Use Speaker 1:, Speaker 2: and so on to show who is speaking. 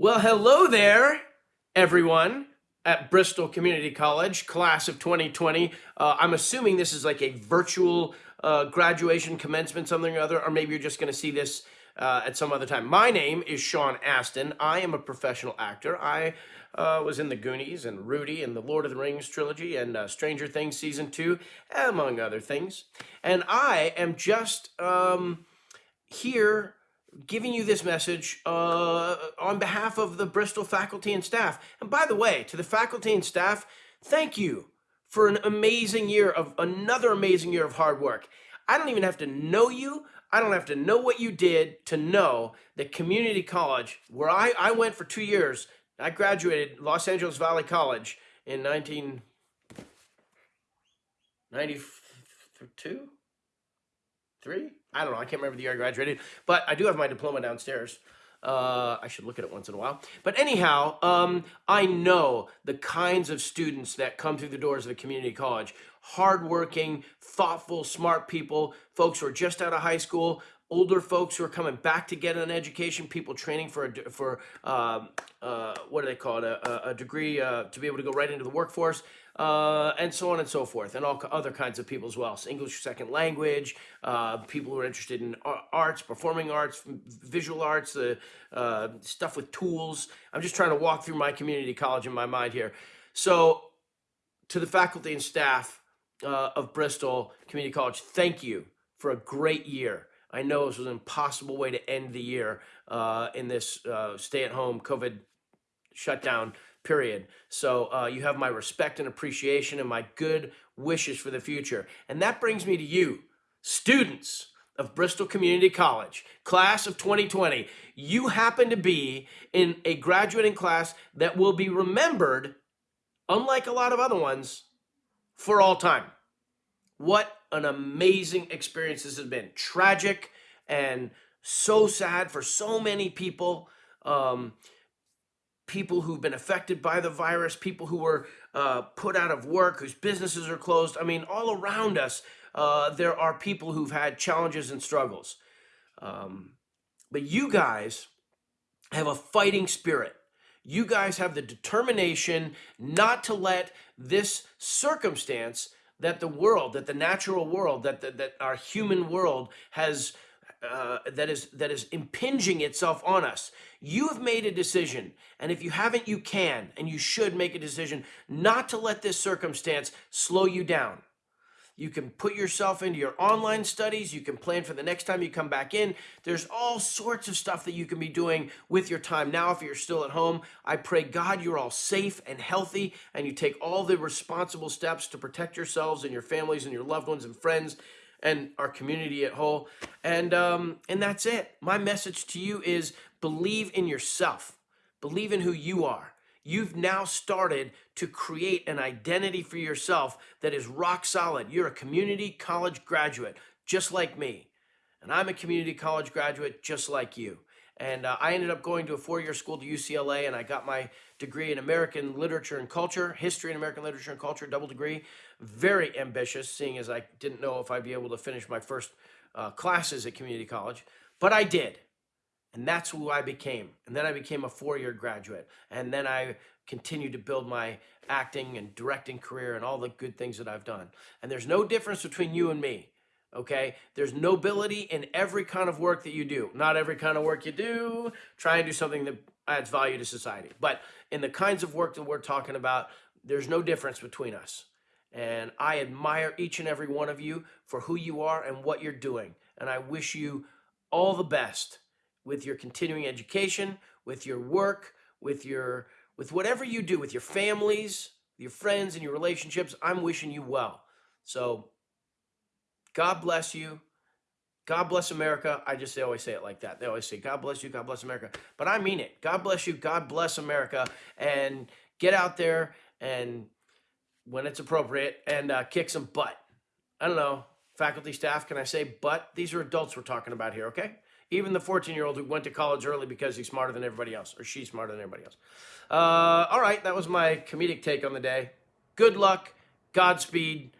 Speaker 1: Well, hello there, everyone at Bristol Community College, class of 2020. Uh, I'm assuming this is like a virtual uh, graduation commencement, something or other, or maybe you're just going to see this uh, at some other time. My name is Sean Astin. I am a professional actor. I uh, was in the Goonies and Rudy and the Lord of the Rings trilogy and uh, Stranger Things season two, among other things. And I am just um, here giving you this message uh, on behalf of the Bristol faculty and staff. And by the way, to the faculty and staff, thank you for an amazing year of another amazing year of hard work. I don't even have to know you. I don't have to know what you did to know that community college, where I, I went for two years, I graduated Los Angeles Valley College in 1992, three? I don't know. I can't remember the year I graduated, but I do have my diploma downstairs. Uh, I should look at it once in a while. But anyhow, um, I know the kinds of students that come through the doors of a community college. Hardworking, thoughtful, smart people, folks who are just out of high school, older folks who are coming back to get an education, people training for a, for uh, uh, what do they call it, a, a degree uh, to be able to go right into the workforce uh, and so on and so forth, and all other kinds of people as well. So English second language, uh, people who are interested in arts, performing arts, visual arts, uh, stuff with tools. I'm just trying to walk through my community college in my mind here. So to the faculty and staff uh, of Bristol Community College, thank you for a great year. I know this was an impossible way to end the year uh, in this uh, stay-at-home COVID shutdown period. So uh, you have my respect and appreciation and my good wishes for the future. And that brings me to you, students of Bristol Community College, class of 2020. You happen to be in a graduating class that will be remembered, unlike a lot of other ones, for all time. What an amazing experience this has been. Tragic and so sad for so many people. Um, people who've been affected by the virus, people who were uh, put out of work, whose businesses are closed. I mean, all around us, uh, there are people who've had challenges and struggles. Um, but you guys have a fighting spirit. You guys have the determination not to let this circumstance that the world, that the natural world, that, the, that our human world has uh, that is that is impinging itself on us. You have made a decision, and if you haven't, you can and you should make a decision not to let this circumstance slow you down. You can put yourself into your online studies. You can plan for the next time you come back in. There's all sorts of stuff that you can be doing with your time now if you're still at home. I pray God you're all safe and healthy and you take all the responsible steps to protect yourselves and your families and your loved ones and friends and our community at whole. And um, and that's it. My message to you is believe in yourself. Believe in who you are. You've now started to create an identity for yourself that is rock solid. You're a community college graduate, just like me. And I'm a community college graduate, just like you. And uh, I ended up going to a four-year school to UCLA, and I got my degree in American Literature and Culture, History in American Literature and Culture, double degree. Very ambitious, seeing as I didn't know if I'd be able to finish my first uh, classes at community college, but I did. And that's who I became. And then I became a four-year graduate. And then I continued to build my acting and directing career and all the good things that I've done. And there's no difference between you and me okay? There's nobility in every kind of work that you do. Not every kind of work you do. Try and do something that adds value to society. But in the kinds of work that we're talking about, there's no difference between us. And I admire each and every one of you for who you are and what you're doing. And I wish you all the best with your continuing education, with your work, with your with whatever you do, with your families, your friends and your relationships. I'm wishing you well. So God bless you. God bless America. I just they always say it like that. They always say, God bless you, God bless America. But I mean it. God bless you, God bless America. And get out there and when it's appropriate and uh, kick some butt. I don't know, faculty, staff, can I say butt? These are adults we're talking about here, okay? Even the 14-year-old who went to college early because he's smarter than everybody else, or she's smarter than everybody else. Uh, all right, that was my comedic take on the day. Good luck, Godspeed,